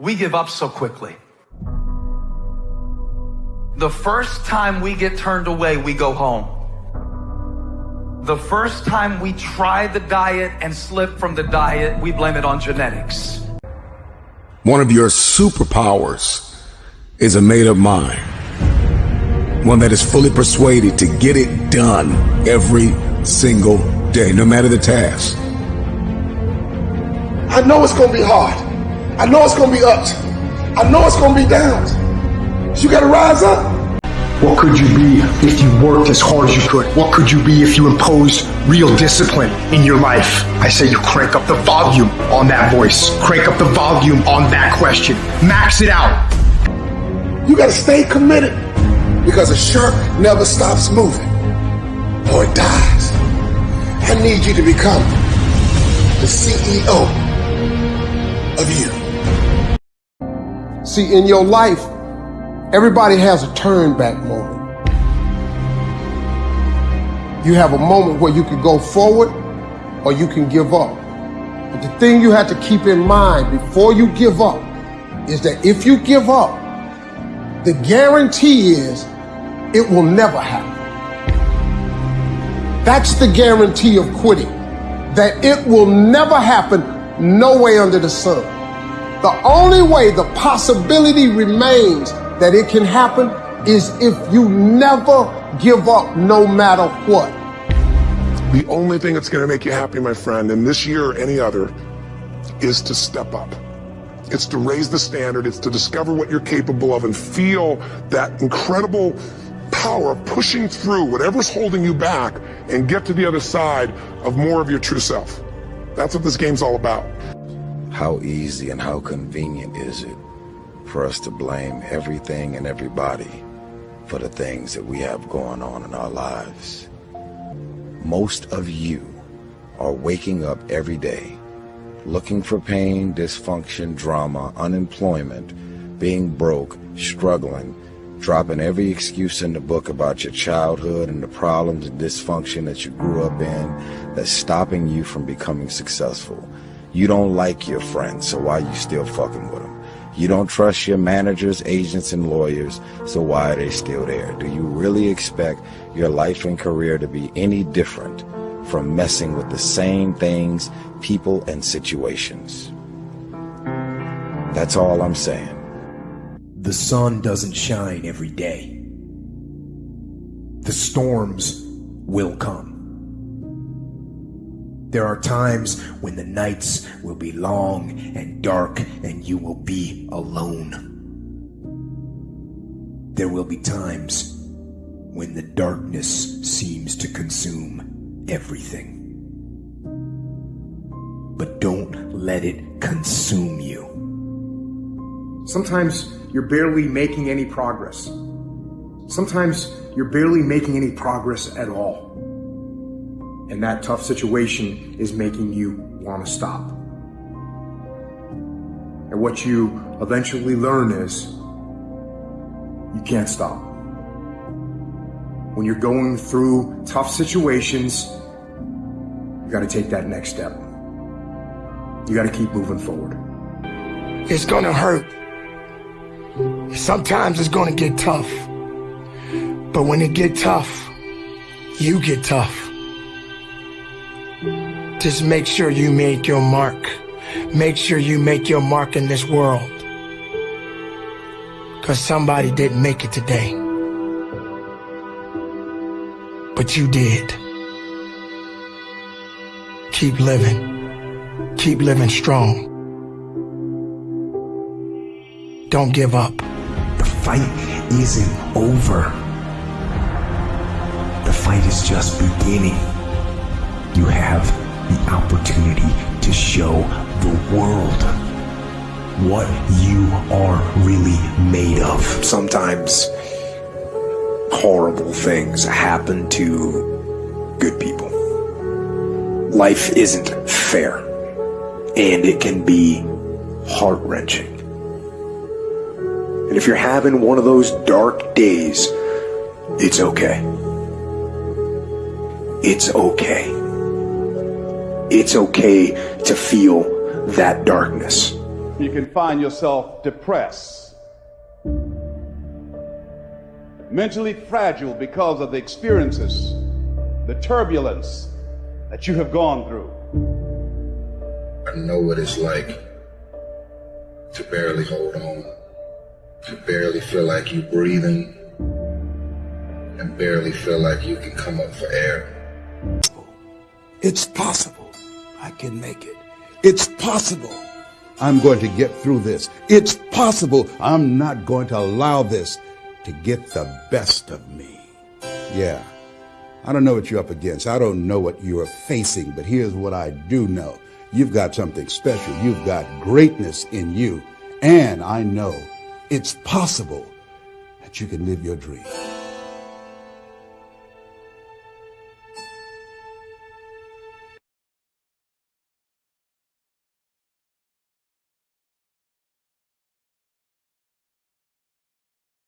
we give up so quickly. The first time we get turned away, we go home. The first time we try the diet and slip from the diet, we blame it on genetics. One of your superpowers is a made up mind. One that is fully persuaded to get it done every single day, no matter the task. I know it's gonna be hard. I know it's gonna be ups. I know it's gonna be downs. You gotta rise up. What could you be if you worked as hard as you could? What could you be if you imposed real discipline in your life? I say you crank up the volume on that voice. Crank up the volume on that question. Max it out. You gotta stay committed because a shark never stops moving or it dies. I need you to become the CEO of you. See, in your life, everybody has a turn back moment. You have a moment where you can go forward or you can give up. But the thing you have to keep in mind before you give up is that if you give up, the guarantee is it will never happen. That's the guarantee of quitting, that it will never happen no way under the sun. The only way the possibility remains that it can happen is if you never give up no matter what. The only thing that's going to make you happy, my friend, in this year or any other, is to step up. It's to raise the standard. It's to discover what you're capable of and feel that incredible power of pushing through whatever's holding you back and get to the other side of more of your true self. That's what this game's all about. How easy and how convenient is it for us to blame everything and everybody for the things that we have going on in our lives? Most of you are waking up every day looking for pain, dysfunction, drama, unemployment, being broke, struggling, dropping every excuse in the book about your childhood and the problems and dysfunction that you grew up in that's stopping you from becoming successful. You don't like your friends, so why are you still fucking with them? You don't trust your managers, agents, and lawyers, so why are they still there? Do you really expect your life and career to be any different from messing with the same things, people, and situations? That's all I'm saying. The sun doesn't shine every day. The storms will come. There are times when the nights will be long and dark and you will be alone. There will be times when the darkness seems to consume everything. But don't let it consume you. Sometimes you're barely making any progress. Sometimes you're barely making any progress at all. And that tough situation is making you want to stop. And what you eventually learn is you can't stop. When you're going through tough situations, you got to take that next step. You got to keep moving forward. It's gonna hurt. Sometimes it's gonna get tough. But when it get tough, you get tough. Just make sure you make your mark. Make sure you make your mark in this world. Cause somebody didn't make it today. But you did. Keep living. Keep living strong. Don't give up. The fight isn't over. The fight is just beginning. You have the opportunity to show the world what you are really made of. Sometimes horrible things happen to good people. Life isn't fair, and it can be heart wrenching. And if you're having one of those dark days, it's okay. It's okay. It's okay to feel that darkness. You can find yourself depressed, mentally fragile because of the experiences, the turbulence that you have gone through. I know what it's like to barely hold on, to barely feel like you're breathing, and barely feel like you can come up for air. It's possible I can make it. It's possible I'm going to get through this. It's possible I'm not going to allow this to get the best of me. Yeah, I don't know what you're up against. I don't know what you are facing, but here's what I do know. You've got something special. You've got greatness in you. And I know it's possible that you can live your dream.